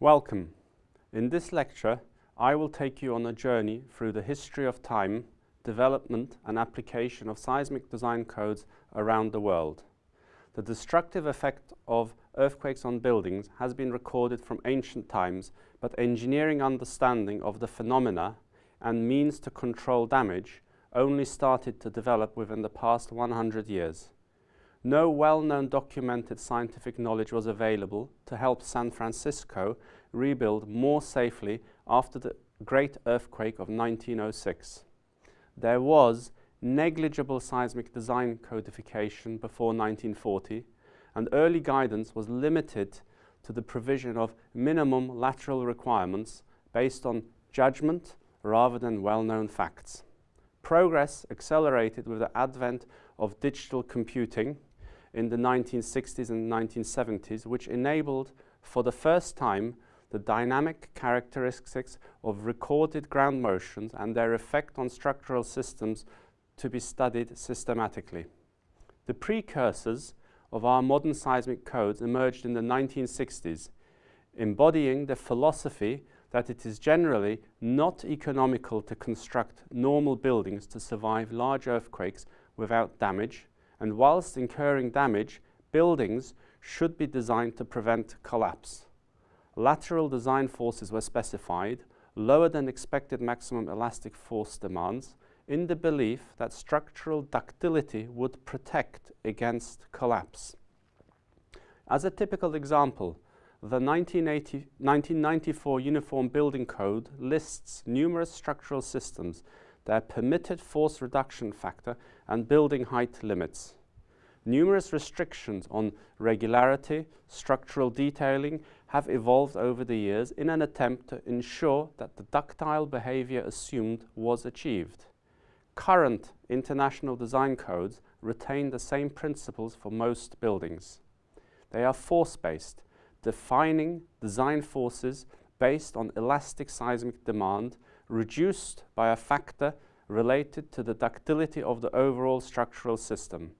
Welcome. In this lecture, I will take you on a journey through the history of time, development and application of seismic design codes around the world. The destructive effect of earthquakes on buildings has been recorded from ancient times, but engineering understanding of the phenomena and means to control damage only started to develop within the past 100 years. No well-known documented scientific knowledge was available to help San Francisco rebuild more safely after the great earthquake of 1906. There was negligible seismic design codification before 1940 and early guidance was limited to the provision of minimum lateral requirements based on judgment rather than well-known facts. Progress accelerated with the advent of digital computing in the 1960s and 1970s, which enabled for the first time the dynamic characteristics of recorded ground motions and their effect on structural systems to be studied systematically. The precursors of our modern seismic codes emerged in the 1960s, embodying the philosophy that it is generally not economical to construct normal buildings to survive large earthquakes without damage, and whilst incurring damage, buildings should be designed to prevent collapse. Lateral design forces were specified, lower than expected maximum elastic force demands, in the belief that structural ductility would protect against collapse. As a typical example, the 1994 Uniform Building Code lists numerous structural systems, their permitted force reduction factor and building height limits. Numerous restrictions on regularity, structural detailing have evolved over the years in an attempt to ensure that the ductile behavior assumed was achieved. Current international design codes retain the same principles for most buildings. They are force-based, defining design forces based on elastic seismic demand reduced by a factor related to the ductility of the overall structural system.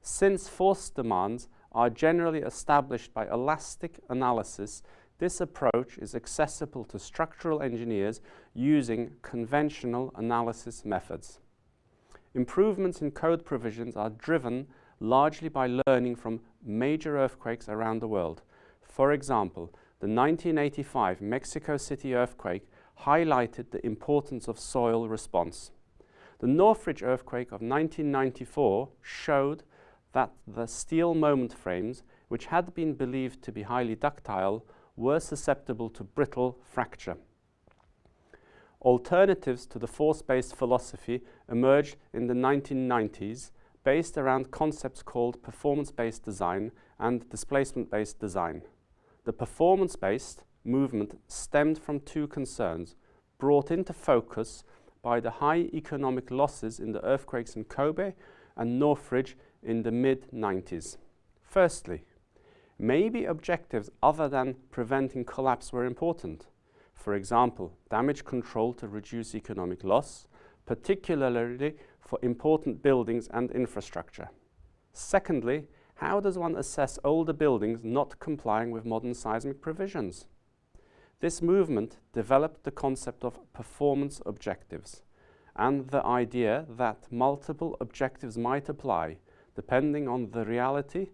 Since force demands are generally established by elastic analysis, this approach is accessible to structural engineers using conventional analysis methods. Improvements in code provisions are driven largely by learning from major earthquakes around the world. For example, the 1985 Mexico City earthquake highlighted the importance of soil response. The Northridge earthquake of 1994 showed that the steel moment frames, which had been believed to be highly ductile, were susceptible to brittle fracture. Alternatives to the force-based philosophy emerged in the 1990s based around concepts called performance-based design and displacement-based design. The performance-based movement stemmed from two concerns, brought into focus by the high economic losses in the earthquakes in Kobe and Northridge in the mid-90s. Firstly, maybe objectives other than preventing collapse were important. For example, damage control to reduce economic loss, particularly for important buildings and infrastructure. Secondly, how does one assess older buildings not complying with modern seismic provisions? This movement developed the concept of performance objectives and the idea that multiple objectives might apply depending on the reality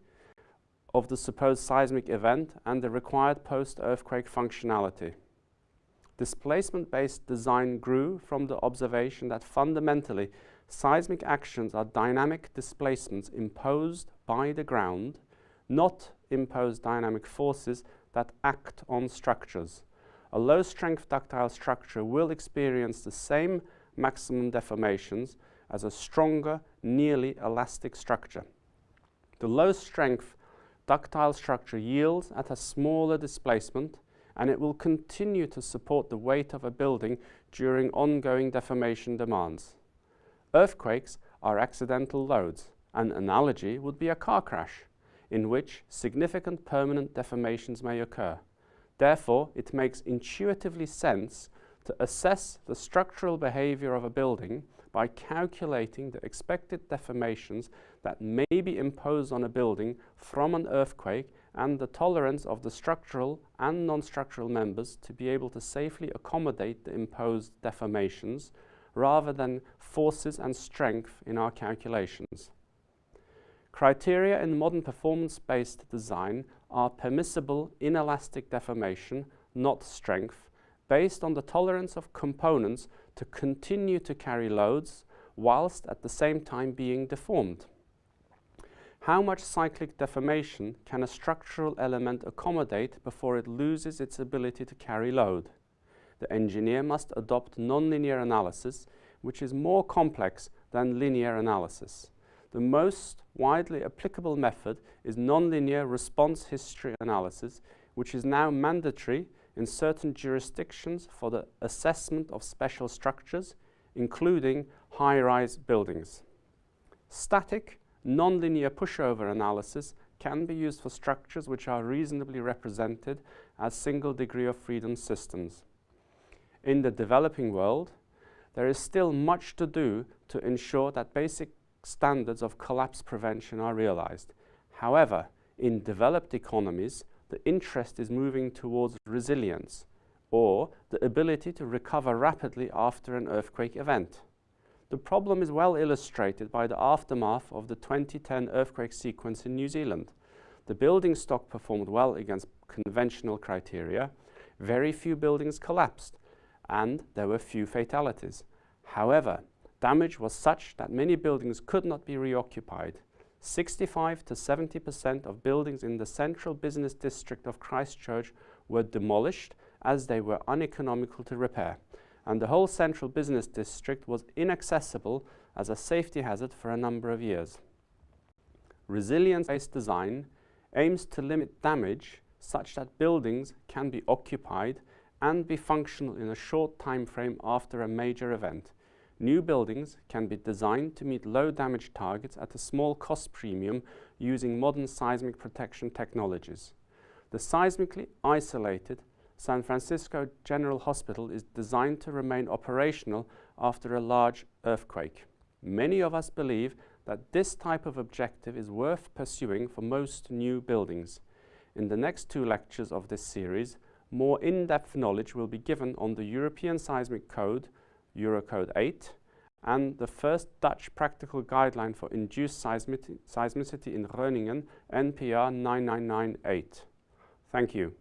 of the supposed seismic event and the required post-earthquake functionality. Displacement-based design grew from the observation that fundamentally seismic actions are dynamic displacements imposed by the ground, not imposed dynamic forces that act on structures. A low-strength ductile structure will experience the same maximum deformations as a stronger, nearly elastic structure. The low-strength ductile structure yields at a smaller displacement and it will continue to support the weight of a building during ongoing deformation demands. Earthquakes are accidental loads. An analogy would be a car crash, in which significant permanent deformations may occur. Therefore, it makes intuitively sense to assess the structural behavior of a building by calculating the expected deformations that may be imposed on a building from an earthquake and the tolerance of the structural and non-structural members to be able to safely accommodate the imposed deformations rather than forces and strength in our calculations. Criteria in modern performance-based design are permissible inelastic deformation, not strength, based on the tolerance of components to continue to carry loads whilst at the same time being deformed. How much cyclic deformation can a structural element accommodate before it loses its ability to carry load? The engineer must adopt nonlinear analysis, which is more complex than linear analysis. The most widely applicable method is nonlinear response history analysis, which is now mandatory in certain jurisdictions for the assessment of special structures, including high-rise buildings. Static Nonlinear pushover analysis can be used for structures which are reasonably represented as single degree of freedom systems. In the developing world, there is still much to do to ensure that basic standards of collapse prevention are realized. However, in developed economies, the interest is moving towards resilience or the ability to recover rapidly after an earthquake event. The problem is well illustrated by the aftermath of the 2010 earthquake sequence in New Zealand. The building stock performed well against conventional criteria. Very few buildings collapsed and there were few fatalities. However, damage was such that many buildings could not be reoccupied. 65 to 70% of buildings in the central business district of Christchurch were demolished as they were uneconomical to repair and the whole central business district was inaccessible as a safety hazard for a number of years. Resilience-based design aims to limit damage such that buildings can be occupied and be functional in a short time frame after a major event. New buildings can be designed to meet low damage targets at a small cost premium using modern seismic protection technologies. The seismically isolated San Francisco General Hospital is designed to remain operational after a large earthquake. Many of us believe that this type of objective is worth pursuing for most new buildings. In the next two lectures of this series, more in-depth knowledge will be given on the European Seismic Code, Eurocode 8, and the first Dutch practical guideline for induced seismicity in Groningen, NPR 9998. Thank you.